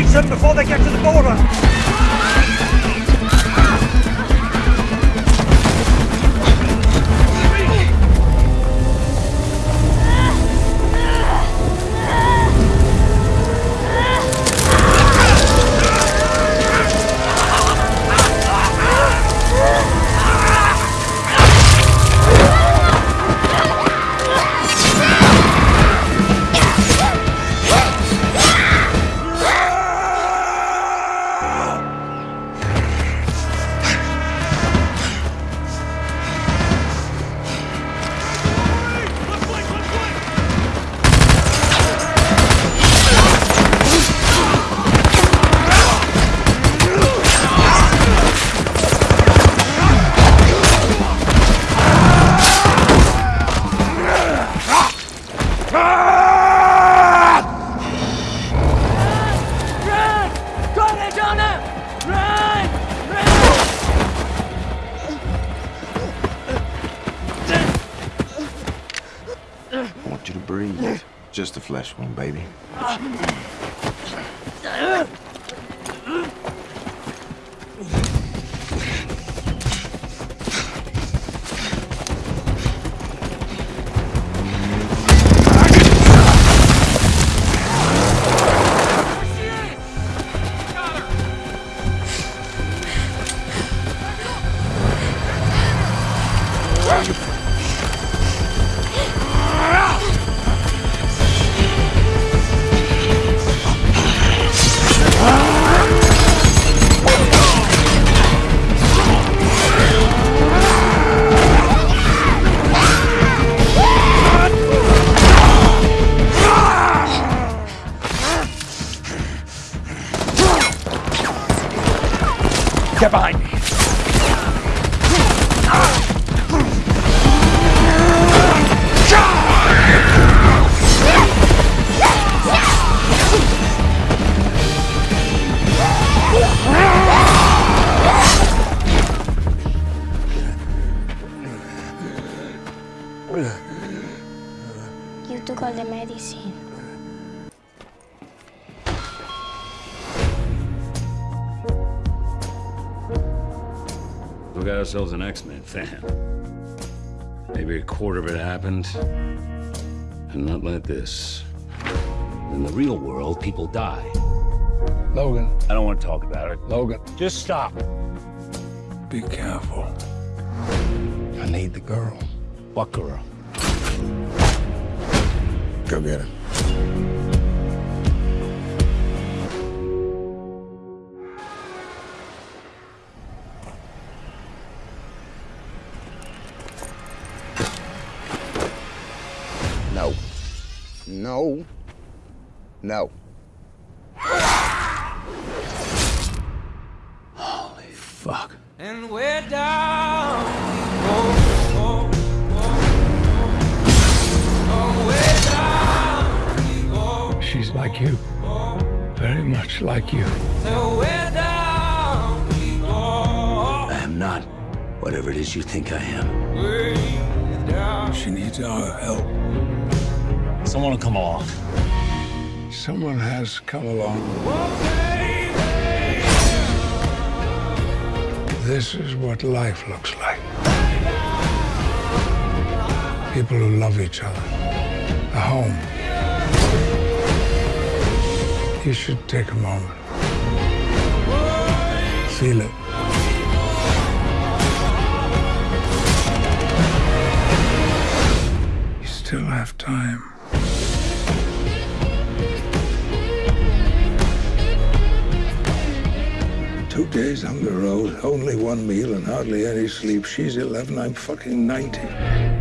reach them before they get to the border. Run! Run! Corre, Jonah! Run! Run! I want you to breathe. Just a flesh wound, baby. Get behind me. You took all the medicine. We got ourselves an X-Men fan. Maybe a quarter of it happened, and not like this. In the real world, people die. Logan, I don't want to talk about it. Logan, Just stop. be careful. I need the girl. What girl? Go get her. No. No. No. Holy fuck. And we're down. we go, go, go. Oh, we're down. we go. She's like you. Very much like you. So we're down. I am not whatever it is you think I am. She needs our help. Someone will come along. Someone has come along. This is what life looks like. People who love each other. A home. You should take a moment. Feel it. Still have time. Two days on the road, only one meal and hardly any sleep. She's 11, I'm fucking 90.